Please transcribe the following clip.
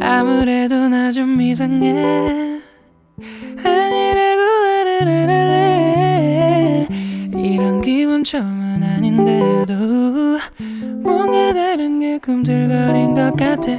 아무래도 나 좀 이상해. 아니라고 말을 안 할래. 이런 기분 처음은 아닌데도 뭔가 다른 게 꿈틀거린 것 같아.